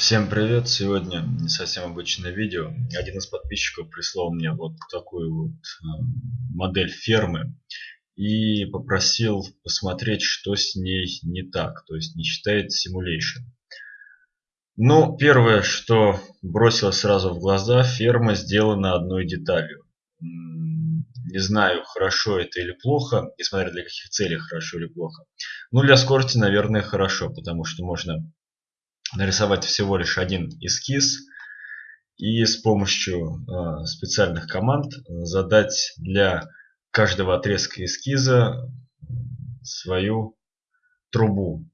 Всем привет! Сегодня не совсем обычное видео. Один из подписчиков прислал мне вот такую вот э, модель фермы и попросил посмотреть, что с ней не так, то есть не считает simulation. Ну, первое, что бросилось сразу в глаза, ферма сделана одной деталью. Не знаю, хорошо это или плохо, несмотря для каких целей хорошо или плохо. Ну, для скорости, наверное, хорошо, потому что можно нарисовать всего лишь один эскиз и с помощью э, специальных команд задать для каждого отрезка эскиза свою трубу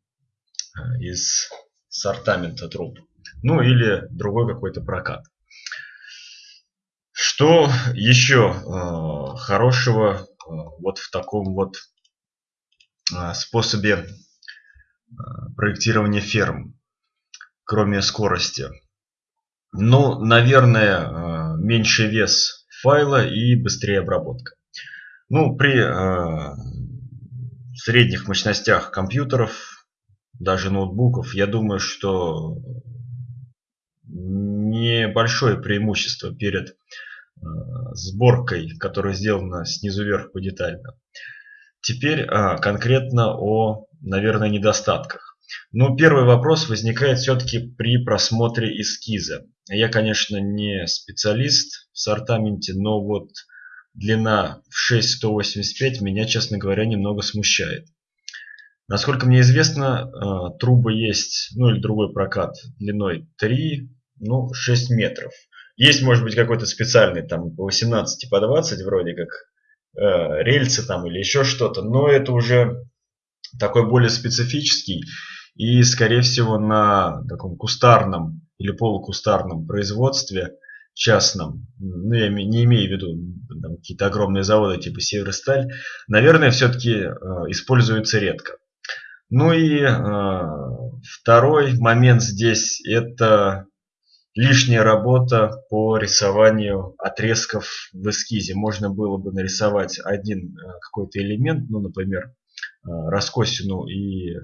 э, из сортамента труб. Ну или другой какой-то прокат. Что еще э, хорошего э, вот в таком вот э, способе э, проектирования ферм, кроме скорости? Ну, наверное, э, меньший вес файла и быстрее обработка. Ну, при э, средних мощностях компьютеров, даже ноутбуков, я думаю, что небольшое преимущество перед э, сборкой, которая сделана снизу вверх по детально. Теперь э, конкретно о, наверное, недостатках. Ну, первый вопрос возникает все-таки при просмотре эскиза. Я, конечно, не специалист в сортаменте, но вот длина в 6,185 меня, честно говоря, немного смущает. Насколько мне известно, э, трубы есть, ну или другой прокат длиной 3, ну 6 метров. Есть, может быть, какой-то специальный, там, по 18, по 20 вроде как, э, рельсы там или еще что-то, но это уже такой более специфический и, скорее всего, на таком кустарном или полукустарном производстве частном, ну я не имею в виду какие-то огромные заводы типа Северсталь, наверное, все-таки э, используется редко. Ну и э, второй момент здесь это лишняя работа по рисованию отрезков в эскизе. Можно было бы нарисовать один э, какой-то элемент, ну, например, раскосину и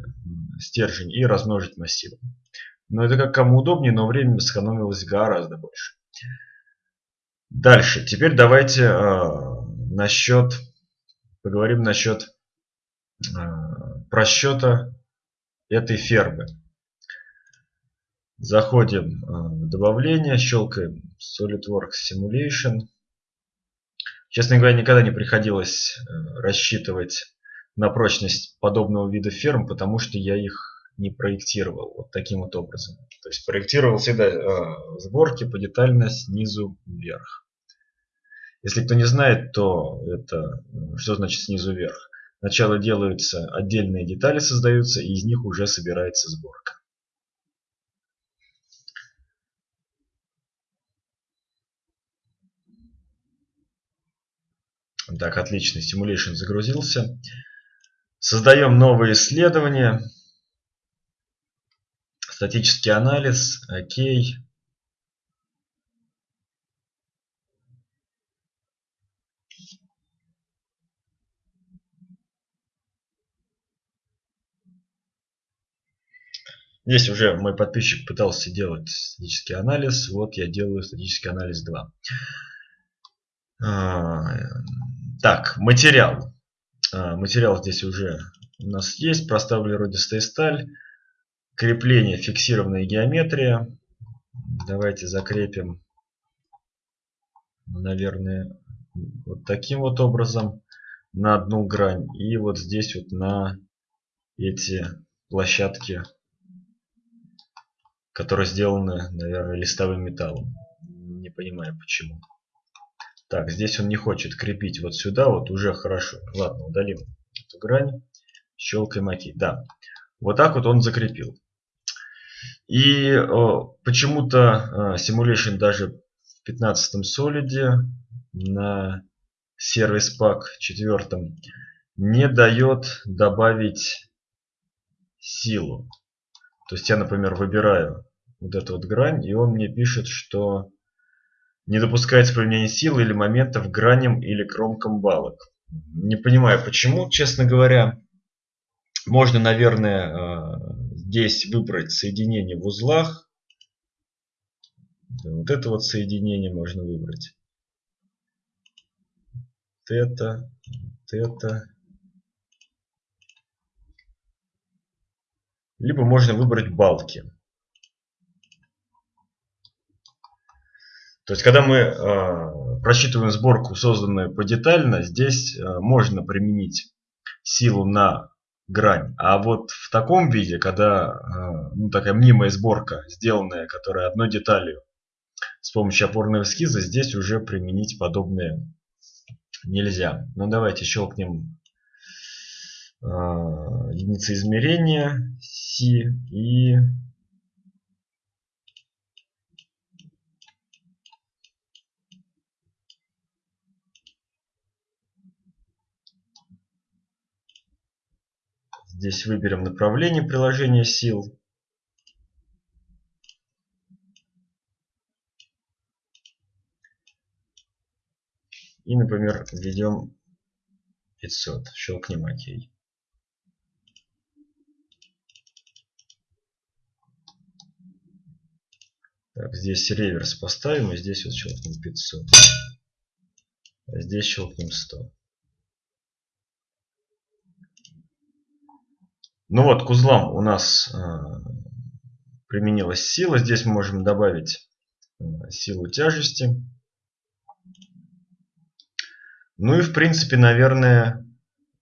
стержень, и размножить массивом. Но это как кому удобнее, но время сэкономилось гораздо больше. Дальше. Теперь давайте э, насчет, поговорим насчет э, просчета этой фермы. Заходим в добавление, щелкаем SolidWorks Simulation. Честно говоря, никогда не приходилось рассчитывать на прочность подобного вида ферм, потому что я их не проектировал вот таким вот образом. То есть проектировал всегда э, сборки по детально снизу вверх. Если кто не знает, то это что значит снизу вверх? Сначала делаются отдельные детали, создаются, и из них уже собирается сборка. Так, отлично, Simulation загрузился. Создаем новое исследование. Статический анализ, окей. Здесь уже мой подписчик пытался делать статический анализ. Вот я делаю статический анализ 2. Так, материал. А, материал здесь уже у нас есть. Проставили родистая сталь. Крепление, фиксированная геометрия. Давайте закрепим, наверное, вот таким вот образом на одну грань. И вот здесь вот на эти площадки, которые сделаны, наверное, листовым металлом. Не понимаю почему. Так, здесь он не хочет крепить вот сюда, вот уже хорошо. Ладно, удалим эту грань. Щелкаем ОК. Да, вот так вот он закрепил. И почему-то Simulation даже в 15 солиде на сервис пак 4 не дает добавить силу. То есть я, например, выбираю вот эту вот грань, и он мне пишет, что не допускается применение силы или моментов граням или кромкам балок. Не понимаю почему, честно говоря. Можно, наверное, э, здесь выбрать соединение в узлах. Вот это вот соединение можно выбрать. Вот это, вот это. Либо можно выбрать балки. То есть, когда мы э, просчитываем сборку, созданную подетально, здесь э, можно применить силу на грань. А вот в таком виде, когда э, ну, такая мнимая сборка, сделанная, которая одной деталью с помощью опорного эскиза, здесь уже применить подобное нельзя. Ну давайте щелкнем э, единицы измерения C и Здесь выберем направление приложения сил. И, например, введем 500. Щелкнем ОК. Так, здесь реверс поставим, и здесь вот щелкнем 500. А здесь щелкнем 100. Ну вот, к узлам у нас э, применилась сила. Здесь мы можем добавить э, силу тяжести. Ну и в принципе, наверное,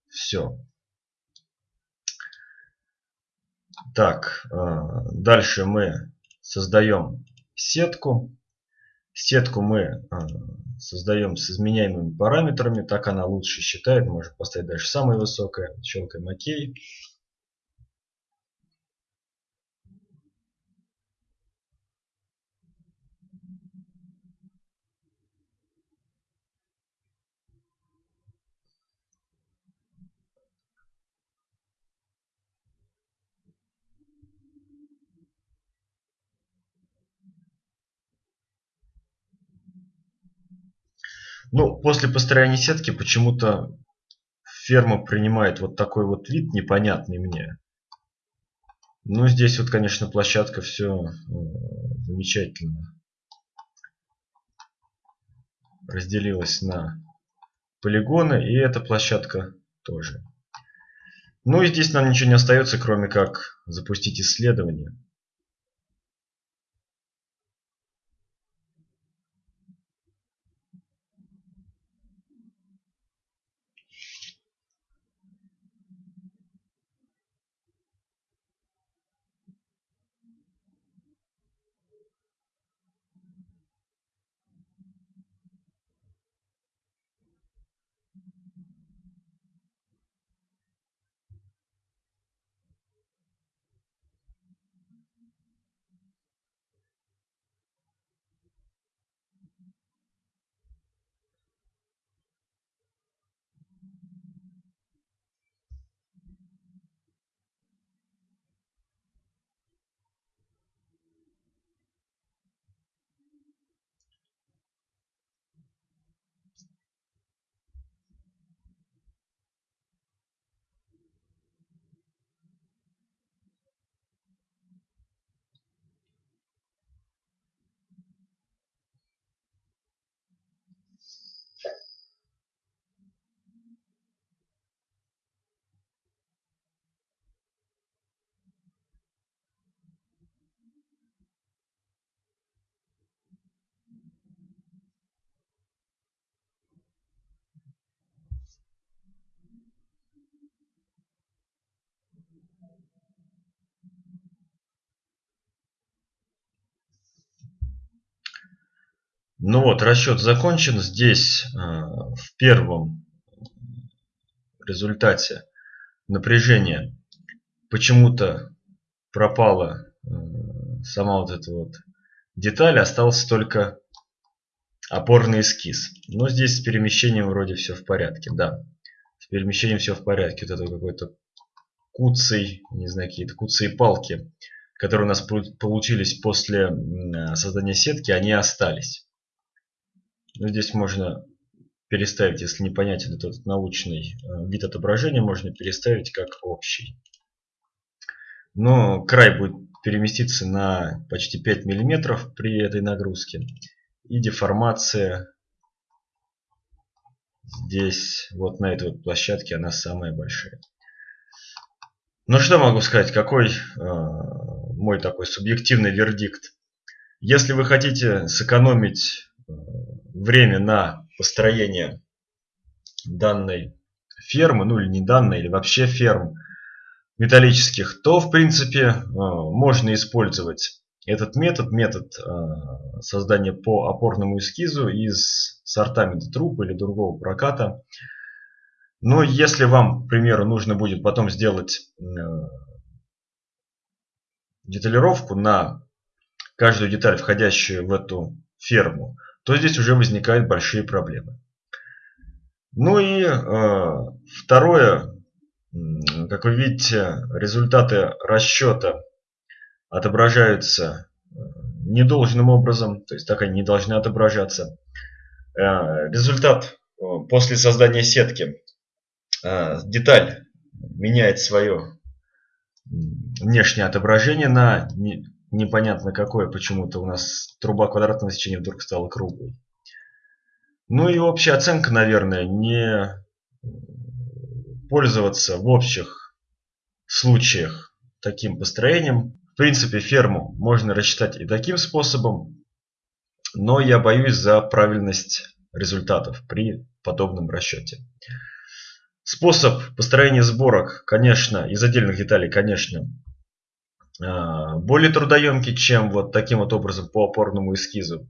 все. Так, э, дальше мы создаем сетку. Сетку мы создаем с изменяемыми параметрами. Так она лучше считает. Можем поставить дальше самое высокое. Щелкаем ОК. Ну, после построения сетки почему-то ферма принимает вот такой вот вид непонятный мне. Ну, здесь вот, конечно, площадка все э, замечательно разделилась на полигоны, и эта площадка тоже. Ну и здесь нам ничего не остается, кроме как запустить исследование. Ну вот, расчет закончен. Здесь э, в первом результате напряжение почему-то пропала э, сама вот эта вот деталь, остался только опорный эскиз. Но здесь с перемещением вроде все в порядке, да. С перемещением все в порядке. Вот это какой-то куцый, не знаю, какие-то куцые палки, которые у нас получились после создания сетки, они остались. Ну, здесь можно переставить, если непонятен этот научный э, вид отображения, можно переставить как общий. Но край будет переместиться на почти 5 миллиметров при этой нагрузке. И деформация здесь, вот на этой вот площадке, она самая большая. Ну что могу сказать, какой э, мой такой субъективный вердикт. Если вы хотите сэкономить э, время на построение данной фермы, ну или не данной, или вообще ферм металлических, то в принципе э, можно использовать этот метод, метод э, создания по опорному эскизу из сортамента труб или другого проката. Но если вам, к примеру, нужно будет потом сделать э, деталировку на каждую деталь, входящую в эту ферму, то здесь уже возникают большие проблемы. Ну и э, второе, как вы видите, результаты расчета отображаются э, недолжным образом, то есть так они не должны отображаться. Э, результат после создания сетки. Деталь меняет свое внешнее отображение на непонятно какое. Почему-то у нас труба квадратного сечения вдруг стала круглой. Ну и общая оценка, наверное, не пользоваться в общих случаях таким построением. В принципе, ферму можно рассчитать и таким способом, но я боюсь за правильность результатов при подобном расчете. Способ построения сборок, конечно, из отдельных деталей, конечно, более трудоемкий, чем вот таким вот образом по опорному эскизу.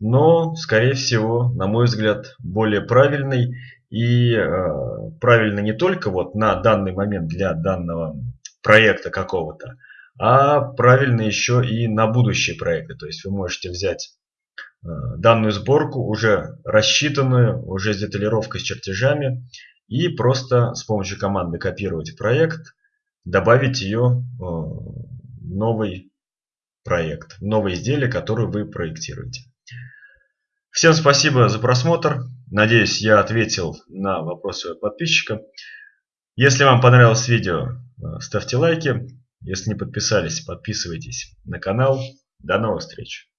Но, скорее всего, на мой взгляд, более правильный и э, правильно не только вот на данный момент для данного проекта какого-то, а правильно еще и на будущие проекты. То есть вы можете взять э, данную сборку, уже рассчитанную, уже с деталировкой, с чертежами, и просто с помощью команды копировать проект, добавить ее в новый проект, новое изделие, которое вы проектируете. Всем спасибо за просмотр. Надеюсь, я ответил на вопросы подписчика. Если вам понравилось видео, ставьте лайки. Если не подписались, подписывайтесь на канал. До новых встреч!